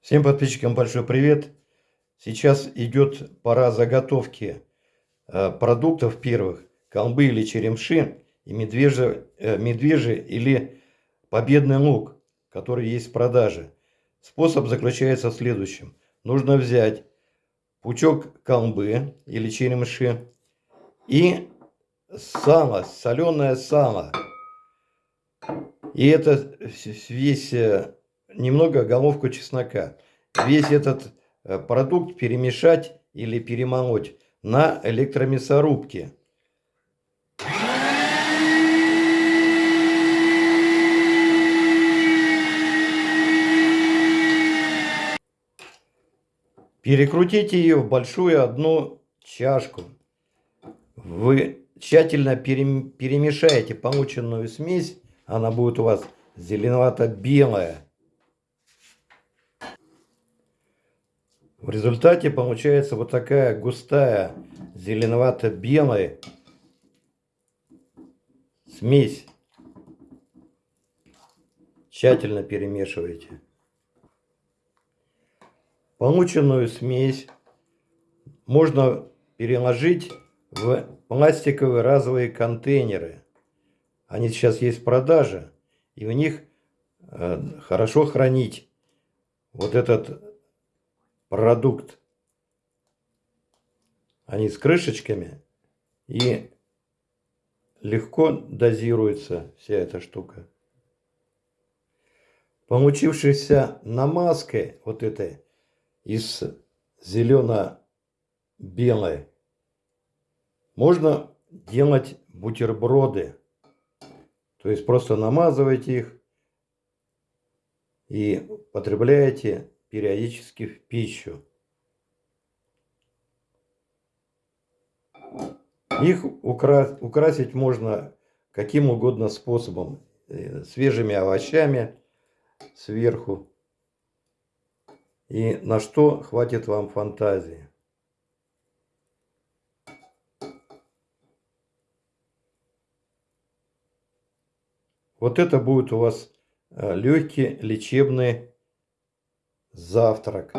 Всем подписчикам большой привет. Сейчас идет пора заготовки э, продуктов первых. Колбы или черемши и медвежий, э, медвежий или победный лук, который есть в продаже. Способ заключается в следующем. Нужно взять пучок колбы или черемши и сало, соленое сало. И это весь э, немного головку чеснока. Весь этот э, продукт перемешать или перемолоть на электромясорубке. Перекрутите ее в большую одну чашку. Вы тщательно перемешаете полученную смесь. Она будет у вас зеленовато-белая. В результате получается вот такая густая зеленовато-белая смесь. Тщательно перемешивайте. Полученную смесь можно переложить в пластиковые разовые контейнеры. Они сейчас есть в продаже, и в них э, хорошо хранить вот этот продукт. Они с крышечками и легко дозируется вся эта штука. Получившейся намазкой вот этой из зелено-белой можно делать бутерброды. То есть просто намазываете их и потребляете периодически в пищу. Их укра украсить можно каким угодно способом. Э, свежими овощами сверху. И на что хватит вам фантазии. Вот это будет у вас э, легкий лечебный завтрак,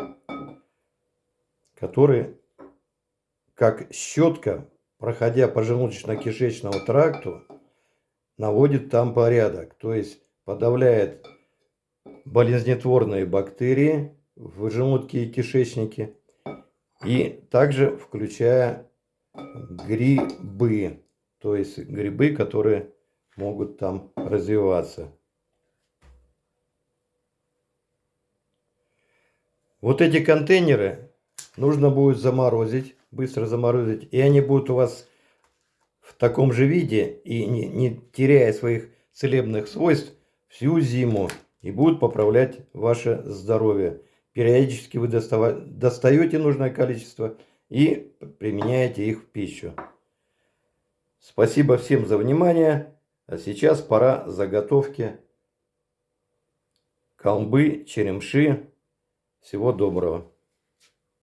который, как щетка, проходя по желудочно-кишечному тракту, наводит там порядок, то есть подавляет болезнетворные бактерии в желудке и кишечнике, и также включая грибы, то есть грибы, которые могут там развиваться. Вот эти контейнеры нужно будет заморозить, быстро заморозить, и они будут у вас в таком же виде и не, не теряя своих целебных свойств всю зиму и будут поправлять ваше здоровье. Периодически вы достаете нужное количество и применяете их в пищу. Спасибо всем за внимание. А сейчас пора заготовки колбы, черемши всего доброго.